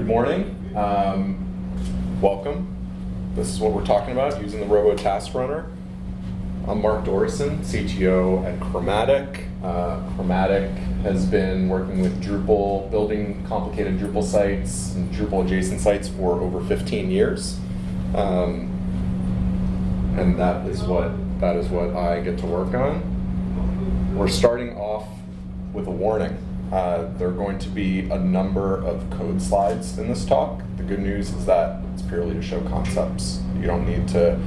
Good morning. Um, welcome. This is what we're talking about, using the Robo Task Runner. I'm Mark Dorison, CTO at Chromatic. Uh, Chromatic has been working with Drupal, building complicated Drupal sites and Drupal adjacent sites for over 15 years. Um, and that is what that is what I get to work on. We're starting off with a warning. Uh, there are going to be a number of code slides in this talk. The good news is that it's purely to show concepts. You don't need to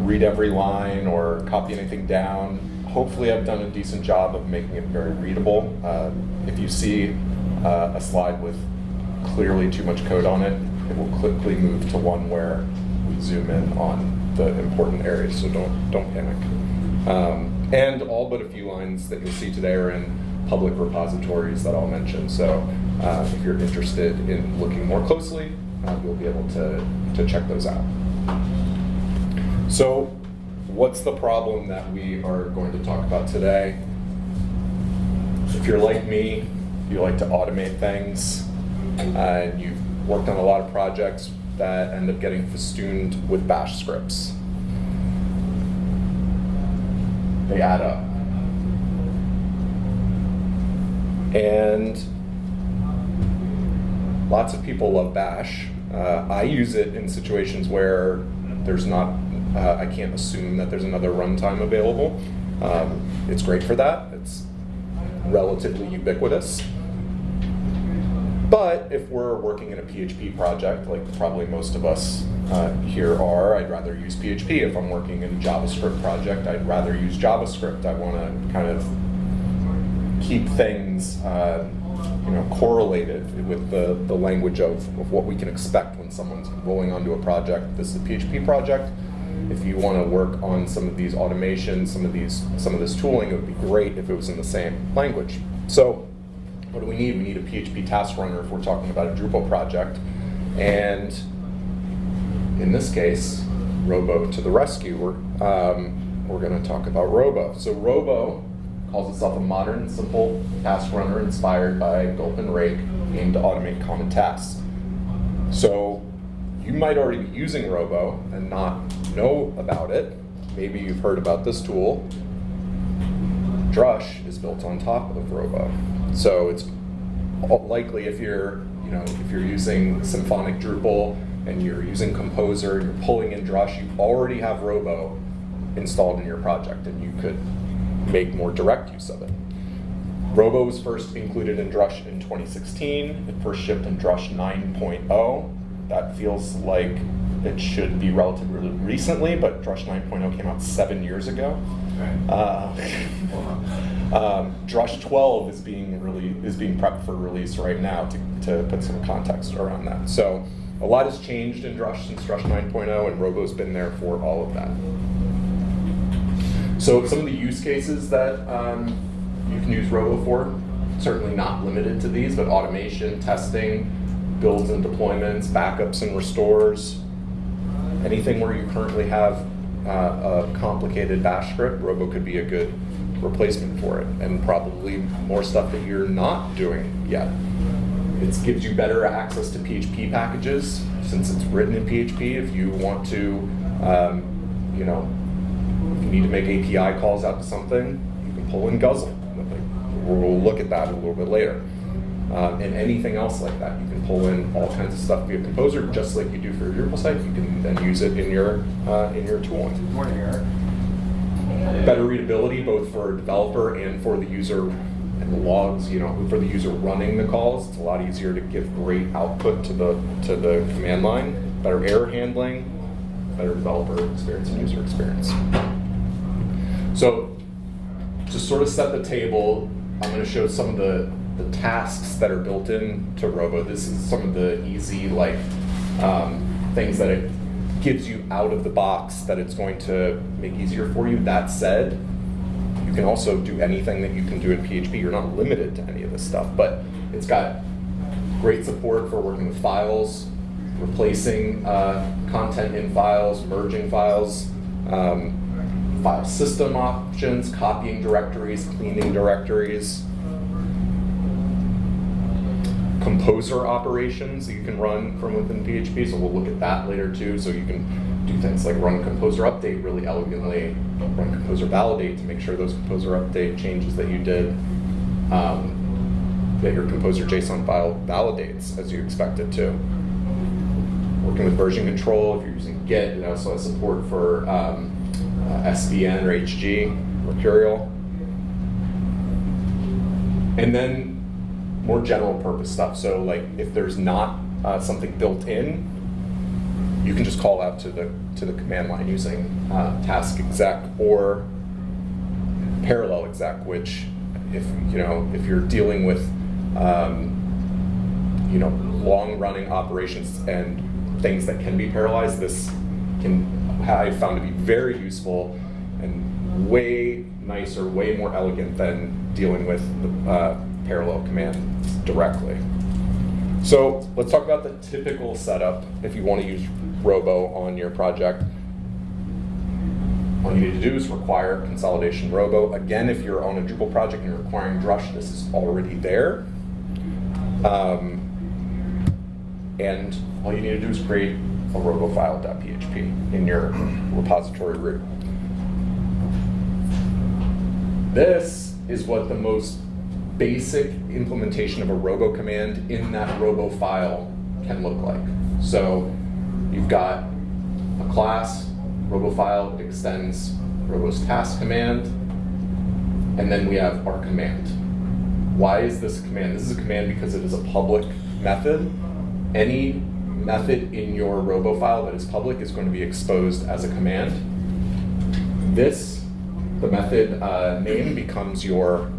read every line or copy anything down. Hopefully I've done a decent job of making it very readable. Uh, if you see uh, a slide with clearly too much code on it, it will quickly move to one where we zoom in on the important areas, so don't, don't panic. Um, and all but a few lines that you'll see today are in public repositories that I'll mention. So uh, if you're interested in looking more closely, uh, you'll be able to, to check those out. So what's the problem that we are going to talk about today? If you're like me, you like to automate things, and you've worked on a lot of projects that end up getting festooned with bash scripts. They add up. And lots of people love bash. Uh, I use it in situations where there's not, uh, I can't assume that there's another runtime available. Um, it's great for that. It's relatively ubiquitous. But if we're working in a PHP project, like probably most of us uh, here are, I'd rather use PHP. If I'm working in a JavaScript project, I'd rather use JavaScript. I want to kind of keep things uh, you know, correlated with the, the language of, of what we can expect when someone's rolling onto a project. This is a PHP project. If you want to work on some of these automations, some of these, some of this tooling, it would be great if it was in the same language. So what do we need? We need a PHP task runner if we're talking about a Drupal project. And in this case, Robo to the rescue. We're, um, we're going to talk about Robo. So Robo calls itself a modern, simple task runner inspired by Gulp and Rake, aimed to automate common tasks. So you might already be using Robo and not know about it. Maybe you've heard about this tool. Drush is built on top of Robo. So it's likely if you're, you know, if you're using Symphonic Drupal and you're using Composer, and you're pulling in Drush, you already have Robo installed in your project and you could make more direct use of it. Robo was first included in Drush in 2016. It first shipped in Drush 9.0. That feels like it should be relatively recently, but Drush 9.0 came out seven years ago. Uh, um, Drush 12 is being really is being prepped for release right now to, to put some context around that. So a lot has changed in Drush since Drush 9.0, and Robo's been there for all of that. So some of the use cases that um, you can use Robo for, certainly not limited to these, but automation, testing, builds and deployments, backups and restores, anything where you currently have uh, a complicated bash script, Robo could be a good replacement for it, and probably more stuff that you're not doing yet. It gives you better access to PHP packages since it's written in PHP. If you want to, um, you know, need to make API calls out to something, you can pull in Guzzle. We'll look at that a little bit later. Um, and anything else like that. You can pull in all kinds of stuff via Composer, just like you do for your Drupal site. You can then use it in your uh, in your tooling. Good morning, Eric. Better readability, both for a developer and for the user and the logs. You know, for the user running the calls, it's a lot easier to give great output to the to the command line. Better error handling, better developer experience and user experience. So to sort of set the table, I'm going to show some of the, the tasks that are built in to Robo. This is some of the easy like um, things that it gives you out of the box that it's going to make easier for you. That said, you can also do anything that you can do in PHP. You're not limited to any of this stuff, but it's got great support for working with files, replacing uh, content in files, merging files, um, file system options, copying directories, cleaning directories. composer operations you can run from within PHP. So we'll look at that later too. So you can do things like run composer update really elegantly, run composer validate to make sure those composer update changes that you did, um, that your composer JSON file validates as you expect it to. Working with version control, if you're using Git, it also has support for um, uh, SVN or HG, Mercurial. And then more general purpose stuff. So like if there's not uh, something built in, you can just call out to the to the command line using uh, task exec or parallel exec, which if you know if you're dealing with um, you know long running operations and things that can be parallelized, this can I found to be very useful and way nicer, way more elegant than dealing with the uh, parallel command directly. So let's talk about the typical setup if you want to use Robo on your project. All you need to do is require consolidation Robo. Again, if you're on a Drupal project and you're requiring Drush, this is already there. Um, and all you need to do is create a robofile.php in your repository root. This is what the most basic implementation of a robo command in that robo file can look like. So you've got a class, robofile extends robo's task command, and then we have our command. Why is this a command? This is a command because it is a public method. Any method in your robo file that is public is going to be exposed as a command. This, the method uh, name becomes your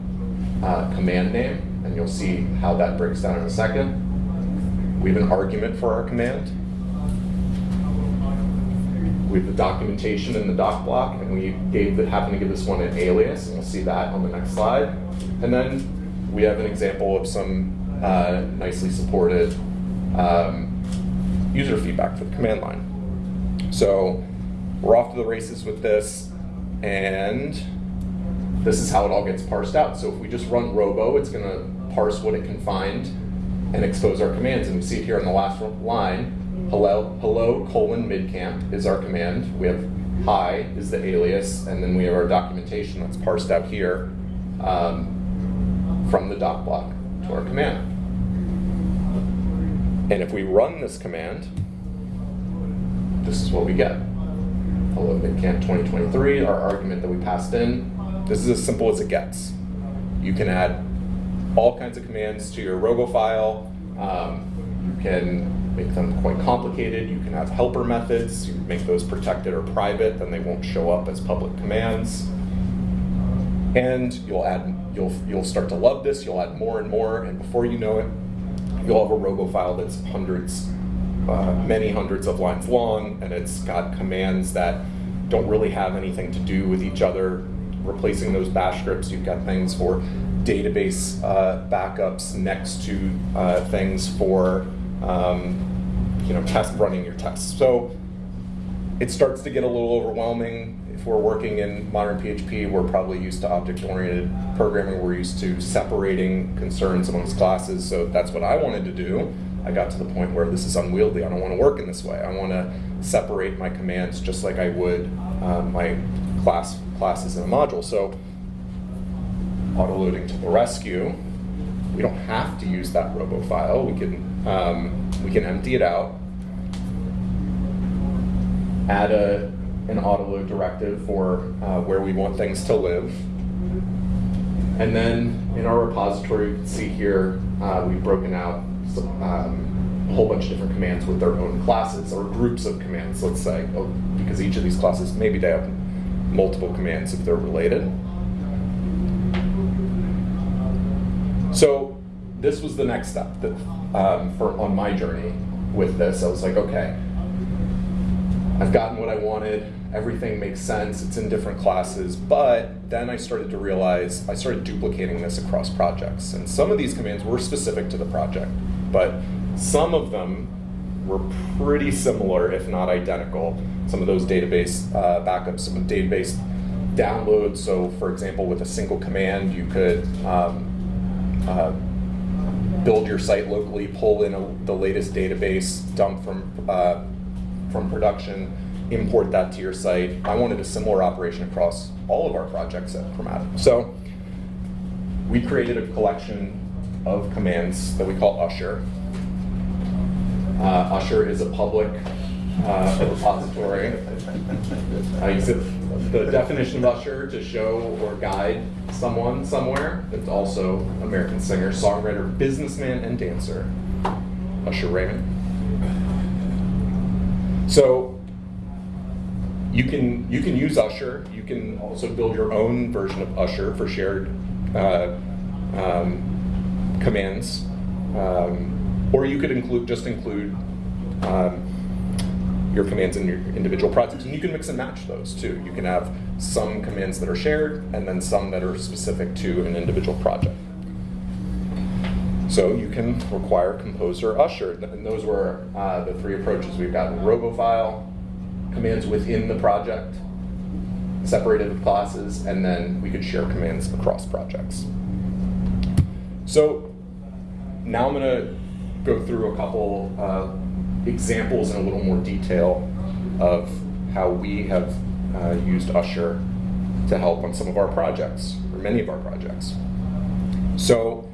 uh, command name, and you'll see how that breaks down in a second. We have an argument for our command. We have the documentation in the doc block, and we gave the, happen to give this one an alias, and you'll see that on the next slide. And then we have an example of some uh, nicely supported um, user feedback for the command line. So we're off to the races with this, and this is how it all gets parsed out. So if we just run robo, it's going to parse what it can find and expose our commands. And we see it here on the last line, hello, hello colon midcamp is our command. We have hi is the alias, and then we have our documentation that's parsed out here um, from the doc block to our command. And if we run this command, this is what we get. Hello midcamp 2023, our argument that we passed in, this is as simple as it gets. You can add all kinds of commands to your robo file. Um, you can make them quite complicated. You can have helper methods. You make those protected or private, then they won't show up as public commands. And you'll add, you'll you'll start to love this. You'll add more and more, and before you know it, you'll have a robo file that's hundreds, uh, many hundreds of lines long, and it's got commands that don't really have anything to do with each other replacing those bash scripts. You've got things for database uh, backups next to uh, things for um, you know test running your tests. So it starts to get a little overwhelming. If we're working in modern PHP, we're probably used to object-oriented programming. We're used to separating concerns amongst classes. So that's what I wanted to do. I got to the point where this is unwieldy. I don't want to work in this way. I want to separate my commands just like I would um, my class classes in a module. So auto-loading to the rescue, we don't have to use that robo file. We can, um, we can empty it out, add a, an auto-load directive for uh, where we want things to live. And then in our repository, you can see here, uh, we've broken out some, um, a whole bunch of different commands with their own classes or groups of commands, let's say, oh, because each of these classes, maybe they have multiple commands if they're related. So this was the next step that, um, for on my journey with this. I was like, okay, I've gotten what I wanted. Everything makes sense. It's in different classes. But then I started to realize I started duplicating this across projects. And some of these commands were specific to the project, but some of them were pretty similar, if not identical. Some of those database uh, backups, some database downloads. So, for example, with a single command, you could um, uh, build your site locally, pull in a, the latest database, dump from uh, from production, import that to your site. I wanted a similar operation across all of our projects at Chromatic. So we created a collection of commands that we call Usher. Uh, Usher is a public uh, repository. I use it, the definition of Usher to show or guide someone somewhere. It's also American singer, songwriter, businessman, and dancer, Usher Raymond. So you can you can use Usher. You can also build your own version of Usher for shared uh, um, commands, um, or you could include just include um, your commands in your individual projects, and you can mix and match those too. You can have some commands that are shared, and then some that are specific to an individual project. So you can require Composer Usher, and those were uh, the three approaches. We've got RoboFile, commands within the project, separated with classes, and then we could share commands across projects. So now I'm going to go through a couple uh, examples in a little more detail of how we have uh, used Usher to help on some of our projects, or many of our projects. So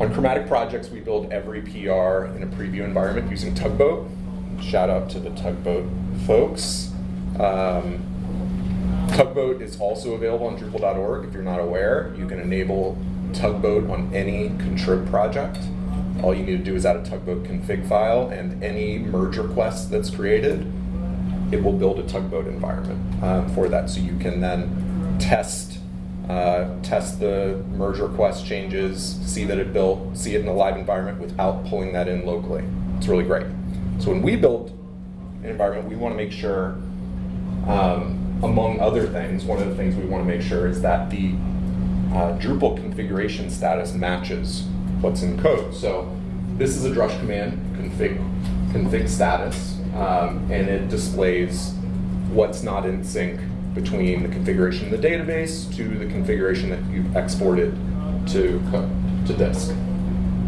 on Chromatic projects, we build every PR in a preview environment using Tugboat. Shout out to the Tugboat folks. Um, Tugboat is also available on Drupal.org if you're not aware. You can enable Tugboat on any contrib project. All you need to do is add a Tugboat config file and any merge request that's created, it will build a Tugboat environment um, for that. So you can then test uh, test the merge request changes, see that it built, see it in a live environment without pulling that in locally. It's really great. So when we build an environment, we want to make sure, um, among other things, one of the things we want to make sure is that the uh, Drupal configuration status matches what's in code. So this is a drush command, config, config status, um, and it displays what's not in sync between the configuration in the database to the configuration that you've exported to, to disk.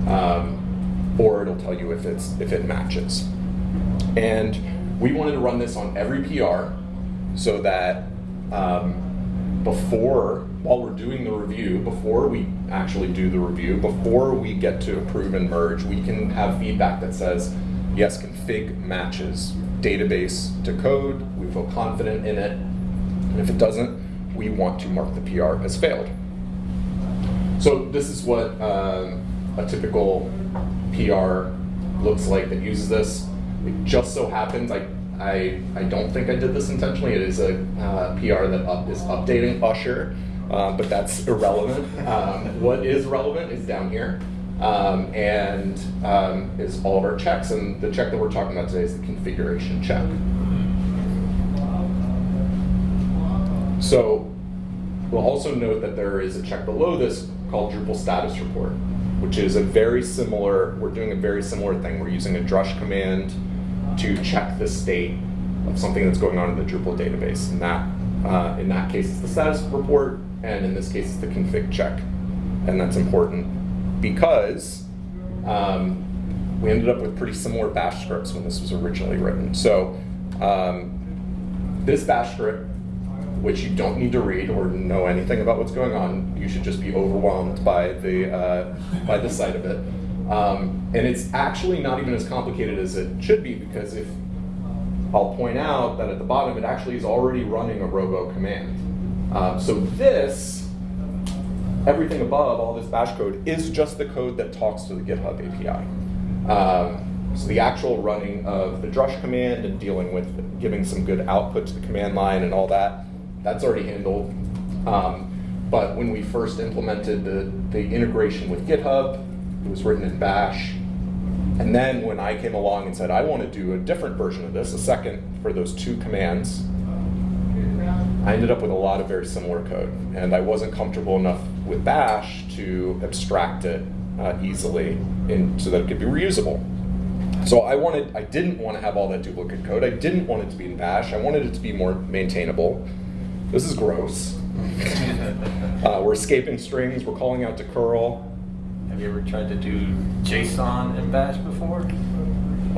Um, or it'll tell you if, it's, if it matches. And we wanted to run this on every PR so that um, before, while we're doing the review, before we actually do the review, before we get to approve and merge, we can have feedback that says, yes, config matches database to code, we feel confident in it, and if it doesn't, we want to mark the PR as failed. So this is what um, a typical PR looks like that uses this. It just so happens, I, I, I don't think I did this intentionally. It is a uh, PR that up, is updating Usher, um, but that's irrelevant. Um, what is relevant is down here. Um, and um, is all of our checks. And the check that we're talking about today is the configuration check. So we'll also note that there is a check below this called Drupal status report, which is a very similar, we're doing a very similar thing. We're using a drush command to check the state of something that's going on in the Drupal database. And that, uh, in that case, it's the status report, and in this case, it's the config check. And that's important because um, we ended up with pretty similar bash scripts when this was originally written. So um, this bash script which you don't need to read or know anything about what's going on. You should just be overwhelmed by the uh, by the sight of it. Um, and it's actually not even as complicated as it should be because if I'll point out that at the bottom it actually is already running a robo command. Um, so this, everything above all this bash code is just the code that talks to the GitHub API. Um, so the actual running of the drush command and dealing with giving some good output to the command line and all that that's already handled. Um, but when we first implemented the, the integration with GitHub, it was written in Bash. And then when I came along and said, I want to do a different version of this, a second for those two commands, I ended up with a lot of very similar code. And I wasn't comfortable enough with Bash to abstract it uh, easily in, so that it could be reusable. So I wanted, I didn't want to have all that duplicate code. I didn't want it to be in Bash. I wanted it to be more maintainable. This is gross. uh, we're escaping strings, we're calling out to curl. Have you ever tried to do JSON in Bash before?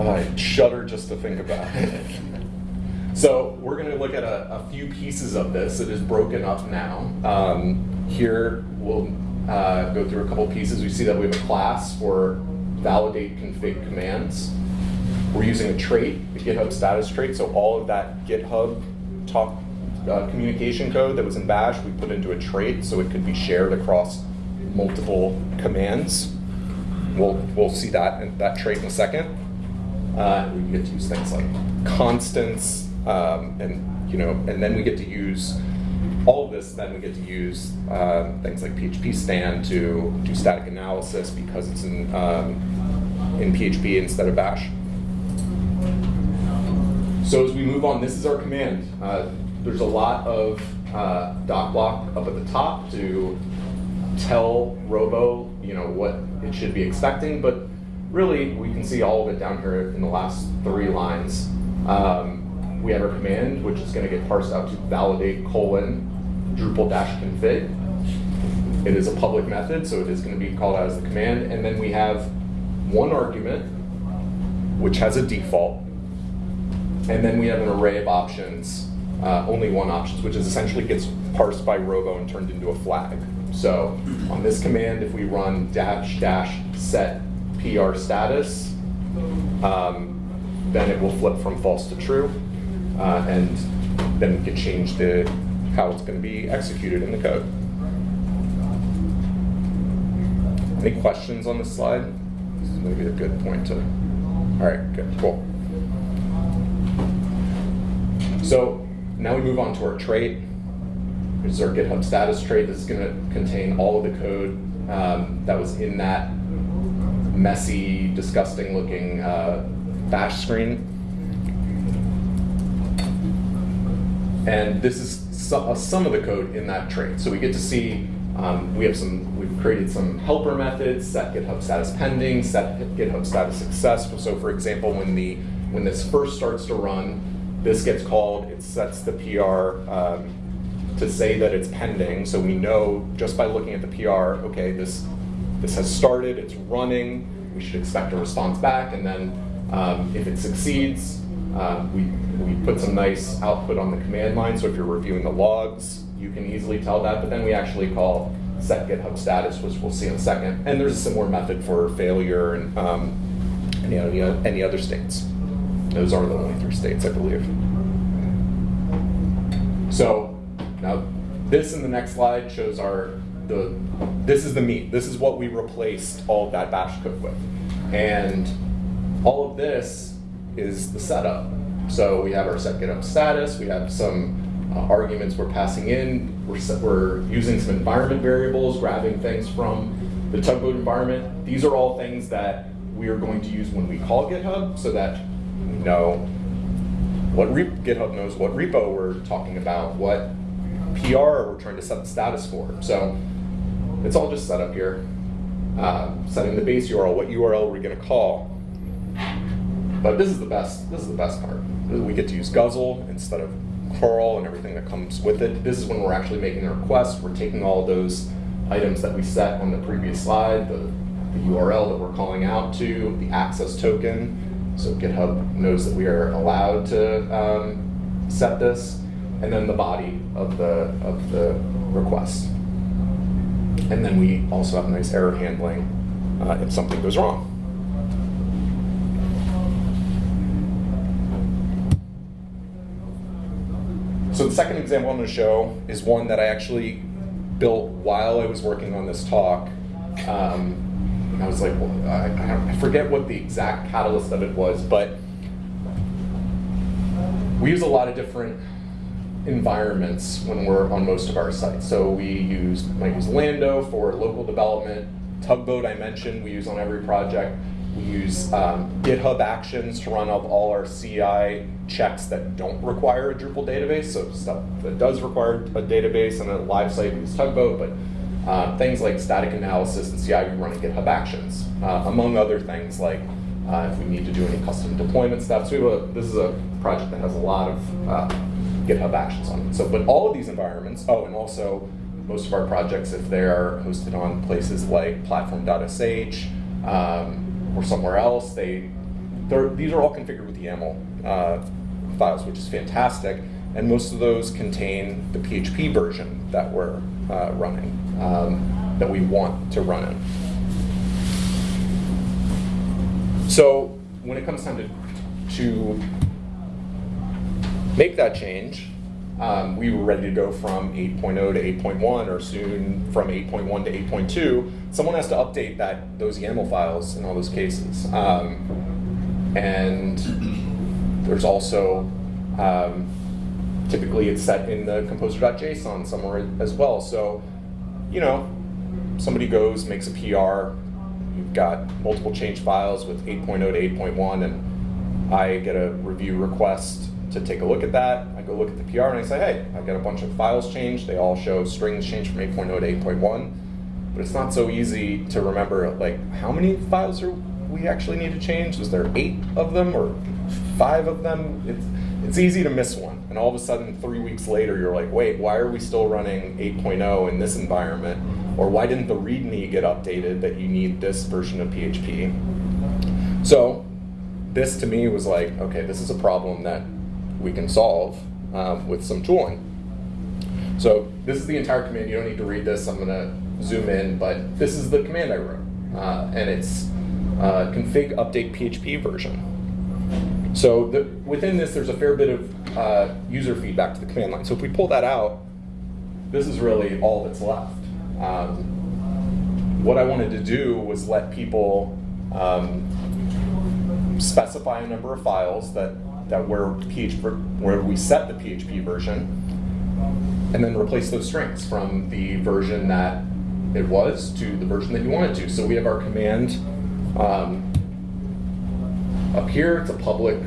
I shudder just to think about it. so we're going to look at a, a, few pieces of this. It is broken up now. Um, here we'll uh, go through a couple pieces. We see that we have a class for validate config commands. We're using a trait, the GitHub status trait, so all of that GitHub talk uh, communication code that was in Bash, we put into a trait so it could be shared across multiple commands. We'll, we'll see that that trait in a second. Uh, we get to use things like constants, um, and you know, and then we get to use all of this. Then we get to use uh, things like PHPStan to do static analysis because it's in um, in PHP instead of Bash. So as we move on, this is our command. Uh, there's a lot of uh, doc block up at the top to tell Robo, you know, what it should be expecting, but really we can see all of it down here in the last three lines. Um, we have our command, which is going to get parsed out to validate colon Drupal dash config. It is a public method, so it is going to be called out as the command. And then we have one argument, which has a default. And then we have an array of options uh, only one options, which is essentially gets parsed by Robo and turned into a flag. So on this command, if we run dash dash set PR status, um, then it will flip from false to true, uh, and then we can change the how it's going to be executed in the code. Any questions on this slide? This is maybe a good point to. All right, good, cool. So now we move on to our trait. Is our GitHub status trait. This is going to contain all of the code um, that was in that messy, disgusting looking uh, bash screen. And this is some, uh, some of the code in that trait. So we get to see, um, we have some, we've created some helper methods, set GitHub status pending, set GitHub status success. So for example, when the when this first starts to run, this gets called, it sets the PR um, to say that it's pending, so we know just by looking at the PR, okay, this, this has started, it's running, we should expect a response back, and then um, if it succeeds, uh, we, we put some nice output on the command line, so if you're reviewing the logs, you can easily tell that, but then we actually call set GitHub status, which we'll see in a second. And there's a similar method for failure and um, any, any other states. Those are the only three states, I believe. So now this in the next slide shows our, the, this is the meat. This is what we replaced all of that bash code with. And all of this is the setup. So we have our set GitHub status, we have some uh, arguments we're passing in, we're, set, we're using some environment variables, grabbing things from the tugboat environment. These are all things that we are going to use when we call GitHub so that we know what GitHub knows what repo we're talking about, what PR we're trying to set the status for. So it's all just set up here. Uh, setting the base URL, what URL we're going to call. But this is the best. This is the best part. We get to use Guzzle instead of curl and everything that comes with it. This is when we're actually making the request. We're taking all those items that we set on the previous slide, the, the URL that we're calling out to, the access token, so GitHub knows that we are allowed to um, set this, and then the body of the, of the request. And then we also have nice error handling uh, if something goes wrong. So the second example I'm going to show is one that I actually built while I was working on this talk. Um, I was like, well, I, I forget what the exact catalyst of it was, but we use a lot of different environments when we're on most of our sites. So we use might use Lando for local development. Tugboat I mentioned we use on every project. We use um, GitHub Actions to run up all our CI checks that don't require a Drupal database. So stuff that does require a database and a live site we use Tugboat, but uh, things like static analysis and CI we run in GitHub Actions, uh, among other things like uh, if we need to do any custom deployment stuff. So a, this is a project that has a lot of uh, GitHub Actions on it. So, but all of these environments, oh, and also most of our projects, if they are hosted on places like platform.sh um, or somewhere else, they these are all configured with YAML uh, files, which is fantastic. And most of those contain the PHP version that we're uh, running, um, that we want to run in. So when it comes time to, to make that change, um, we were ready to go from 8.0 to 8.1 or soon from 8.1 to 8.2. Someone has to update that those YAML files in all those cases. Um, and there's also um, typically it's set in the composer.json somewhere as well. So, you know, somebody goes, makes a PR, you've got multiple change files with 8.0 to 8.1, and I get a review request to take a look at that. I go look at the PR and I say, hey, I got a bunch of files changed. They all show strings changed from 8.0 to 8.1. But it's not so easy to remember, like, how many files are we actually need to change? Is there eight of them or five of them? It's, it's easy to miss one. And all of a sudden, three weeks later, you're like, wait, why are we still running 8.0 in this environment? Or why didn't the README get updated that you need this version of PHP? So this to me was like, okay, this is a problem that we can solve um, with some tooling. So this is the entire command. You don't need to read this. I'm going to zoom in, but this is the command I wrote. Uh, and it's uh, config update PHP version. So the, within this, there's a fair bit of uh, user feedback to the command line. So if we pull that out, this is really all that's left. Um, what I wanted to do was let people um, specify a number of files that, that where, PHP, where we set the PHP version, and then replace those strings from the version that it was to the version that you wanted to. So we have our command um, up here, it's a public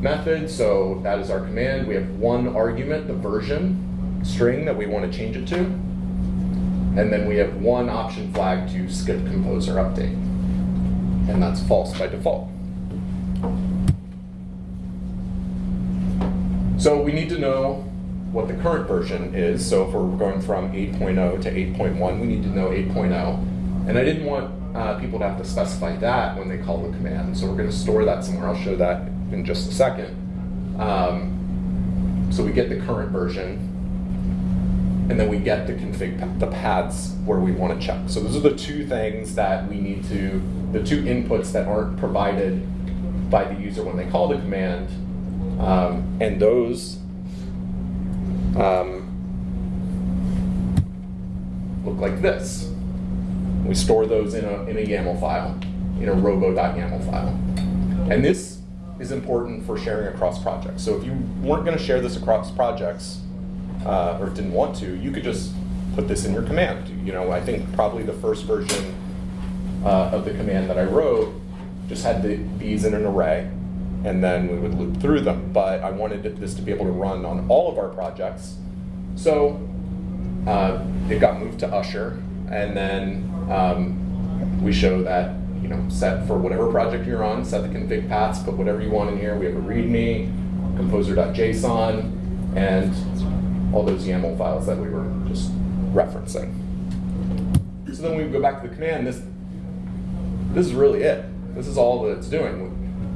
method, so that is our command. We have one argument, the version string that we want to change it to. And then we have one option flag to skip composer update. And that's false by default. So we need to know what the current version is. So if we're going from 8.0 to 8.1, we need to know 8.0. And I didn't want uh, people to have to specify that when they call the command. So we're going to store that somewhere. I'll show that in just a second. Um, so we get the current version, and then we get the config the paths where we want to check. So those are the two things that we need to, the two inputs that aren't provided by the user when they call the command, um, and those um, look like this. We store those in a, in a YAML file, in a robo.yaml file. And this is important for sharing across projects. So if you weren't going to share this across projects, uh, or didn't want to, you could just put this in your command. You know, I think probably the first version uh, of the command that I wrote just had the, these in an array, and then we would loop through them. But I wanted this to be able to run on all of our projects. So uh, it got moved to Usher, and then um, we show that, you know, set for whatever project you're on, set the config paths, put whatever you want in here. We have a README, composer.json, and all those YAML files that we were just referencing. So then we go back to the command, this, this is really it. This is all that it's doing.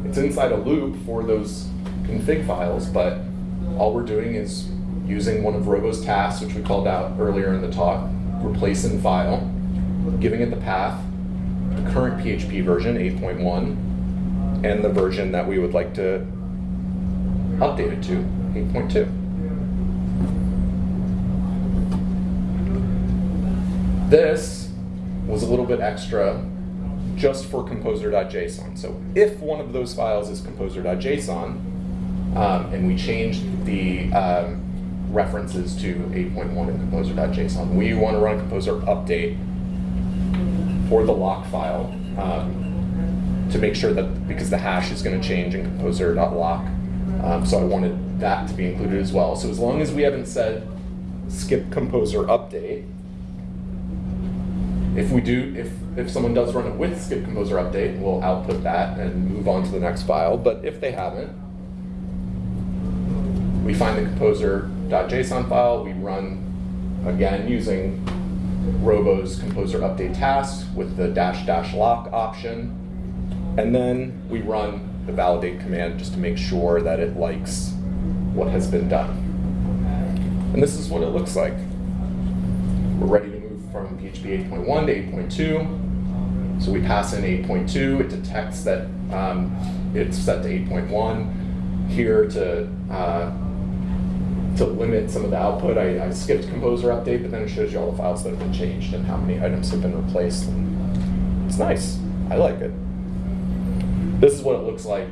It's inside a loop for those config files, but all we're doing is using one of Robo's tasks, which we called out earlier in the talk, replace in file, giving it the path, the current PHP version, 8.1, and the version that we would like to update it to, 8.2. This was a little bit extra just for composer.json. So if one of those files is composer.json, um, and we change the um, references to 8.1 in composer.json, we want to run composer update for the lock file um, to make sure that, because the hash is going to change in composer.lock, um, so I wanted that to be included as well. So as long as we haven't said skip composer update, if we do, if, if someone does run it with skip composer update, we'll output that and move on to the next file. But if they haven't, we find the composer.json file, we run again, using Robo's composer update task with the dash dash lock option. And then we run the validate command just to make sure that it likes what has been done. And this is what it looks like. We're ready from PHP 8.1 to 8.2. So we pass in 8.2, it detects that um, it's set to 8.1. Here to uh, to limit some of the output, I, I, skipped Composer Update, but then it shows you all the files that have been changed and how many items have been replaced. And it's nice. I like it. This is what it looks like.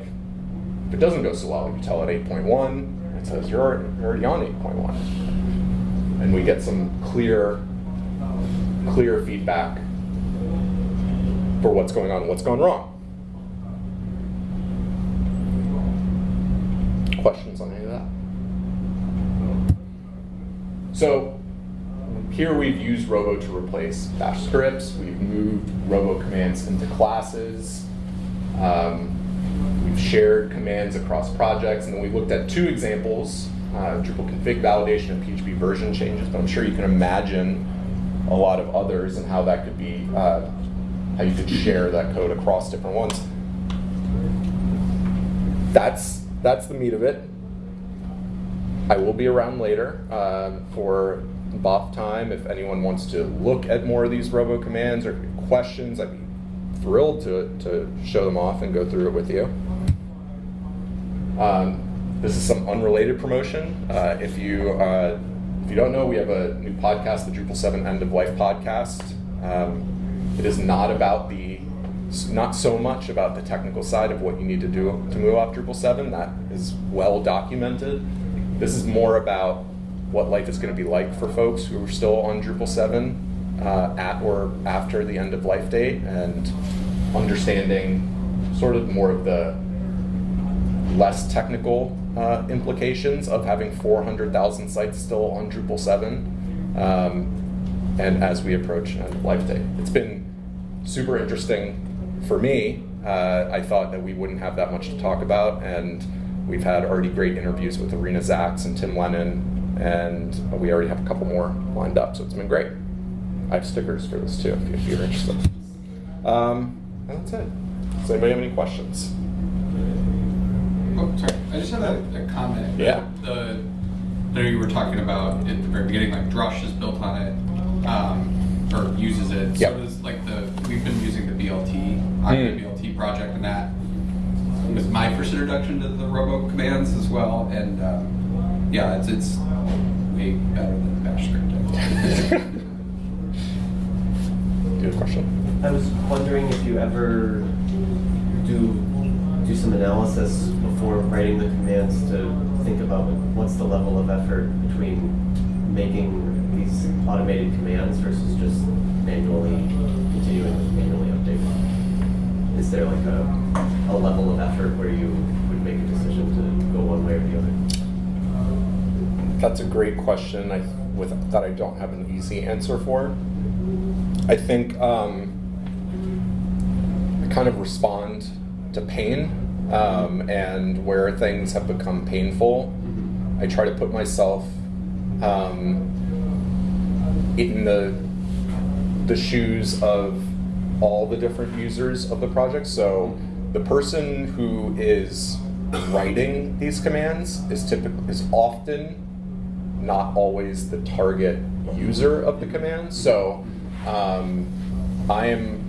If it doesn't go so well, you tell it 8.1, it says you're, you're already on 8.1. And we get some clear, clear feedback for what's going on what's gone wrong. Questions on any of that? So here we've used Robo to replace bash scripts. We've moved Robo commands into classes. Um, we've shared commands across projects, and then we looked at two examples, uh, Drupal config validation and PHP version changes, but I'm sure you can imagine a lot of others and how that could be, uh, how you could share that code across different ones. That's, that's the meat of it. I will be around later uh, for BOF time if anyone wants to look at more of these robo commands or questions. I'd be thrilled to, to show them off and go through it with you. Um, this is some unrelated promotion. Uh, if you uh, if you don't know, we have a new podcast, the Drupal 7 End of Life podcast. Um, it is not about the not so much about the technical side of what you need to do to move off Drupal 7. That is well documented. This is more about what life is going to be like for folks who are still on Drupal 7 uh, at or after the end of life date and understanding sort of more of the less technical uh, implications of having 400,000 sites still on Drupal 7 um, and as we approach end of life date. It's been super interesting for me. Uh, I thought that we wouldn't have that much to talk about and we've had already great interviews with Irina Zaks and Tim Lehnen and we already have a couple more lined up, so it's been great. I have stickers for this too, if you're interested. Um, and that's it. Does anybody have any questions? Oh, sorry. I just had a, a comment. Yeah. The, I know you were talking about at the very beginning, like Drush is built on it, um, or uses it. Yep. So does like the we've been using the BLT, Okta Mm. BLT project, and that was my first introduction to the Robo commands as well. And um, yeah, it's it's way better than Bash script. Do you have question? I was wondering if you ever do do some analysis before writing the commands to think about what's the level of effort between making these automated commands versus just manually continuing to manually update. Is there like a, a level of effort where you would make a decision to go one way or the other? That's a great question. I with that I don't have an easy answer for. I think um, I kind of respond to pain um, and where things have become painful. I try to put myself um, in the the shoes of all the different users of the project. So the person who is writing these commands is typically is often not always the target user of the command. So um, I am,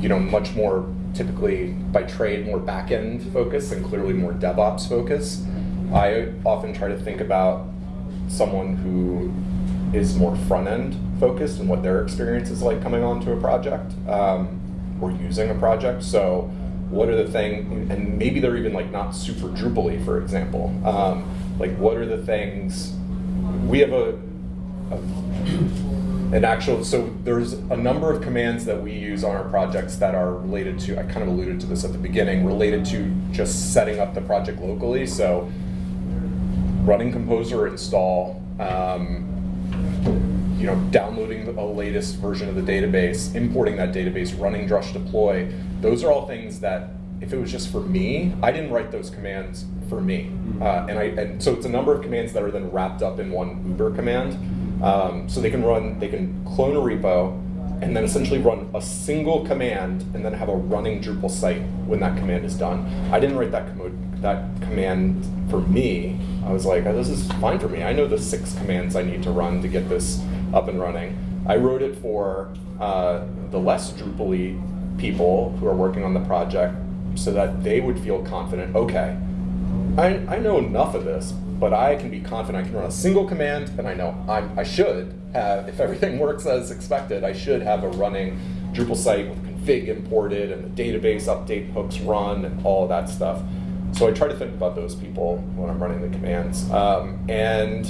you know, much more typically by trade more back-end focused and clearly more DevOps focused. I often try to think about someone who is more front-end focused and what their experience is like coming onto a project um, or using a project. So what are the things, and maybe they're even like not super Drupal-y, for example. Um, like what are the things, we have a, a an actual, so there's a number of commands that we use on our projects that are related to, I kind of alluded to this at the beginning, related to just setting up the project locally. So running Composer install, um, you know, downloading the latest version of the database, importing that database, running Drush deploy. Those are all things that, if it was just for me, I didn't write those commands for me. Uh, and I and so it's a number of commands that are then wrapped up in one Uber command. Um, so they can run, they can clone a repo, and then essentially run a single command, and then have a running Drupal site when that command is done. I didn't write that command, that command for me. I was like, oh, this is fine for me. I know the six commands I need to run to get this up and running. I wrote it for uh, the less Drupal people who are working on the project so that they would feel confident, okay, I, I know enough of this, but I can be confident I can run a single command and I know I, I should have, if everything works as expected, I should have a running Drupal site with config imported and the database update hooks run and all that stuff. So I try to think about those people when I'm running the commands. Um, and,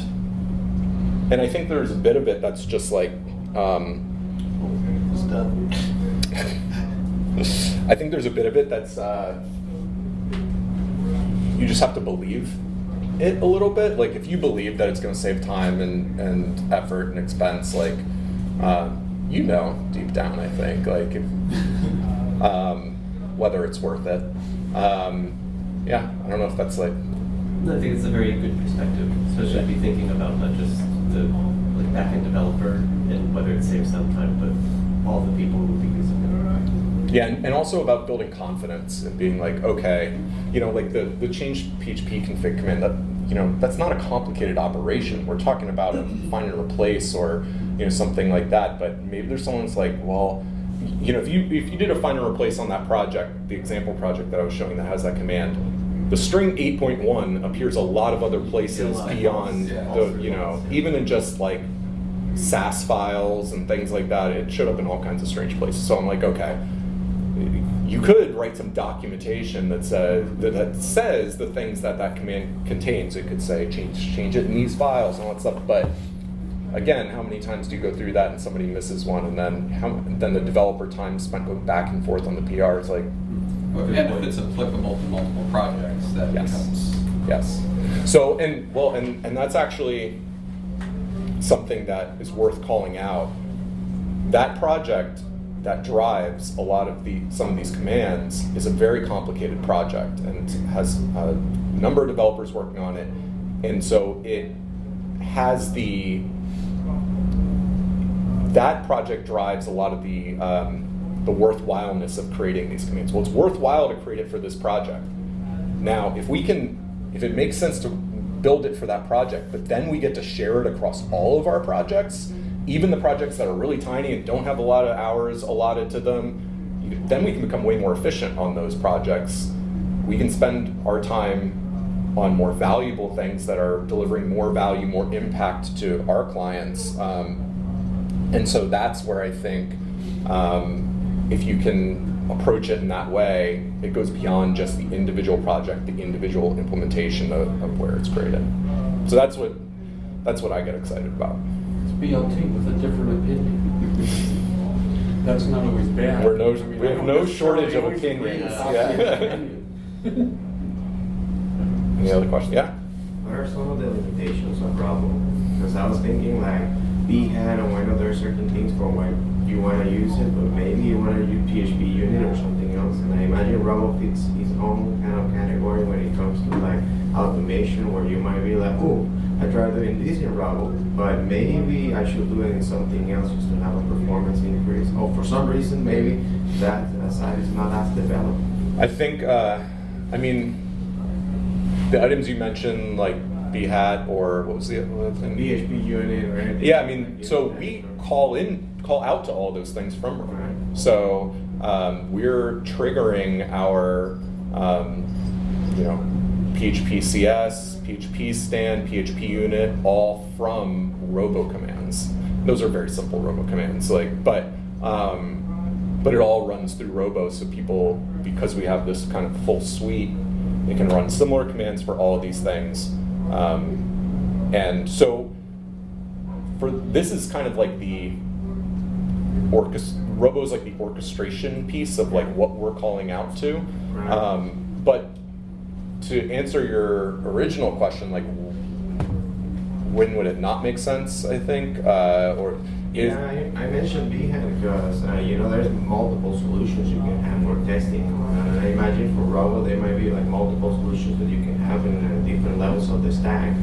and I think there's a bit of it that's just like, um, I think there's a bit of it that's uh, you just have to believe it a little bit. Like if you believe that it's going to save time and, and effort and expense, like uh, you know deep down, I think like if, um, whether it's worth it. Um, yeah, I don't know if that's like No, I think it's a very good perspective, especially to be thinking about not just the like backend developer and whether it saves them time, but all the people who will be using it. Yeah, and, and also about building confidence and being like, okay, you know, like the, the change PHP config command, that, you know, that's not a complicated operation. We're talking about a find and replace or, you know, something like that. But maybe there's someone who's like, well, you know, if you if you did a find and replace on that project, the example project that I was showing that has that command, the string 8.1 appears a lot of other places Yeah, beyond yeah. the, you know, even in just like Sass files and things like that, it showed up in all kinds of strange places. So I'm like, okay, you could write some documentation that says that, that says the things that that command contains. It could say change change it in these files and all that stuff. But again, how many times do you go through that and somebody misses one, and then how then the developer time spent going back and forth on the PR? is like And if it's applicable to multiple projects, that Yes. becomes. Yes. So, and well, and, and that's actually something that is worth calling out. That project that drives a lot of the some of these commands is a very complicated project and has a number of developers working on it, and so it has the that project drives a lot of the um, the worthwhileness of creating these commands. Well, it's worthwhile to create it for this project. Now, if we can, if it makes sense to build it for that project, but then we get to share it across all of our projects, even the projects that are really tiny and don't have a lot of hours allotted to them, then we can become way more efficient on those projects. We can spend our time on more valuable things that are delivering more value, more impact to our clients. Um, and so that's where I think um, if you can approach it in that way, it goes beyond just the individual project, the individual implementation of, of where it's created. So that's what that's what I get excited about. It's BLT with a different opinion. That's not always bad. We're no- I mean, we have no shortage of opinions, yeah. Opinion. Any other questions? Yeah. What are some of the limitations of Robo? Because I was thinking like Behat and I know there are certain things for when you want to use it, but maybe you want to use PHP unit or something else. And I imagine Robo fits its own kind of category when it comes to like automation, where you might be like, oh, I tried doing this in Robo, but maybe I should do it in something else just to have a performance increase. Or for some reason, maybe that side is not as developed. I think, uh, I mean, the items you mentioned, like Behat or what was the other thing? PHP unit or anything. Yeah, I mean, so we call in, call out to all those things from Robo. So um, we're triggering our, um, you know, PHP CS, PHPStan, PHP unit, all from robo commands. Those are very simple robo commands, like, but, um, but it all runs through robo, so people, because we have this kind of full suite, they can run similar commands for all of these things. Um, and so for this is kind of like the orchest robo is like the orchestration piece of like what we're calling out to um, but to answer your original question like when would it not make sense i think uh, or is, Yeah, I, I mentioned Behat because uh, you know there's multiple solutions you can have for testing, uh, I imagine for Robo there might be like multiple solutions that you can have in uh, different levels of the stack.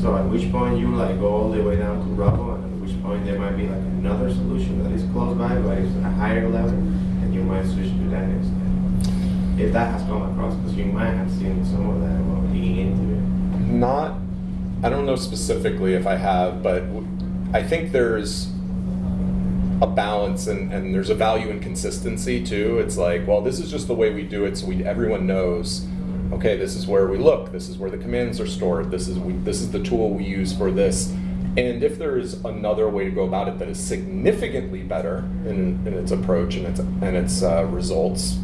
So at which point you like go all the way down to Robo, and at which point there might be like another solution that is close by, but it's a higher level, and you might switch to that instead. If that has come across, because you might have seen some of that while digging into it. Not, I don't know specifically if I have, but I think there's a balance and, and there's a value in consistency too. It's like, well, this is just the way we do it, so we everyone knows. Okay, this is where we look. This is where the commands are stored. This is we, this is the tool we use for this. And if there is another way to go about it that is significantly better in, in its approach and its and its uh, results,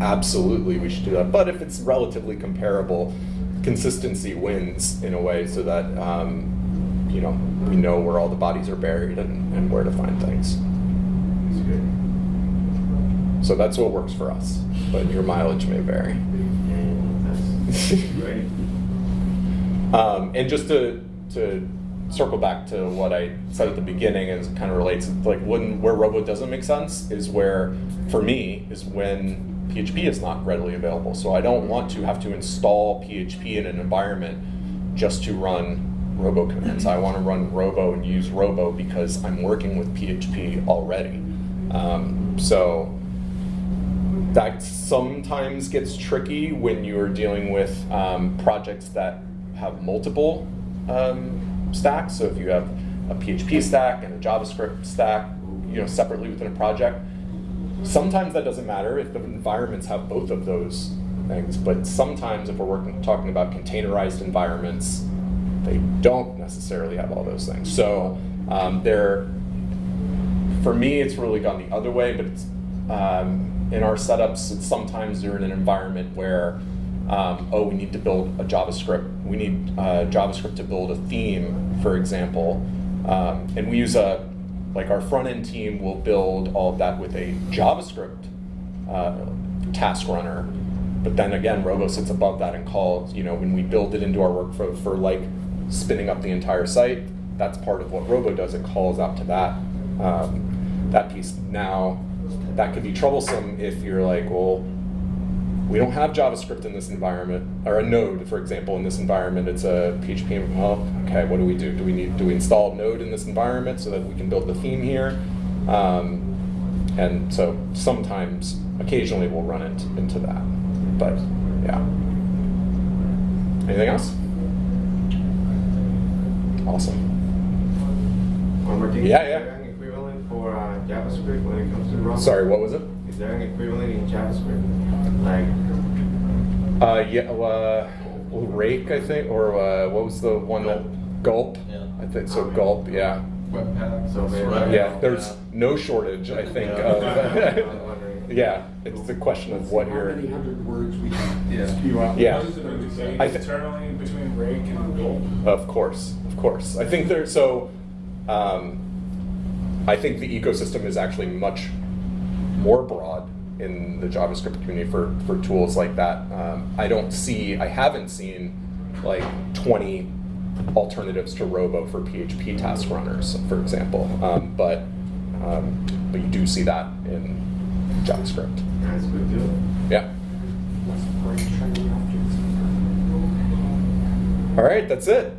absolutely we should do that. But if it's relatively comparable, consistency wins in a way so that um, you know we know where all the bodies are buried and, and where to find things. So that's what works for us. But your mileage may vary. And. Um, and just to to circle back to what I said at the beginning, and kind of relates, like when where Robo doesn't make sense is where, for me, is when PHP is not readily available. So I don't want to have to install PHP in an environment just to run Robo commands. I want to run Robo and use Robo because I'm working with PHP already. Um, so that sometimes gets tricky when you're dealing with um, projects that have multiple um, stacks. So if you have a PHP stack and a JavaScript stack, you know, separately within a project, sometimes that doesn't matter if the environments have both of those things. But sometimes if we're working talking about containerized environments, they don't necessarily have all those things. So um, they're for me, it's really gone the other way, but um, in our setups, it's sometimes you're in an environment where, um, oh, we need to build a JavaScript. We need uh, JavaScript to build a theme, for example. Um, and we use a, like our front end team will build all of that with a JavaScript uh, task runner. But then again, Robo sits above that and calls, you know, when we build it into our workflow for like spinning up the entire site, that's part of what Robo does. It calls out to that um, that piece. Now, that could be troublesome if you're like, well, we don't have JavaScript in this environment, or a Node, for example, in this environment. It's a PHP. Well, okay, what do we do? Do we need do we install Node in this environment so that we can build the theme here? Um, and so sometimes, occasionally, we'll run it into that. But yeah. Anything else? Awesome. One more thing. Yeah, yeah. equivalent for uh, JavaScript when it comes to? Sorry, what was it? Is there an equivalent in JavaScript? Like, Uh, yeah, uh, Rake, I think, or uh, what was the one that Gulp? Yeah. I think so. Gulp, yeah, Webpack. So maybe- right. yeah. There's no shortage, I think. Yeah. Of, yeah, it's the question of what How you're. How many hundred words we can Yeah. spew out. Yeah. Was it a debate I thi- internally between Rake and Gulp? Of course, of course. I think there. So, um, I think the ecosystem is actually much more broad in the JavaScript community for for tools like that. Um, I don't see. I haven't seen like 20 alternatives to Robo for PHP task runners, for example. Um, but um, but you do see that in JavaScript. That's good too. Yeah. Let's break shiny objects. All right, that's it.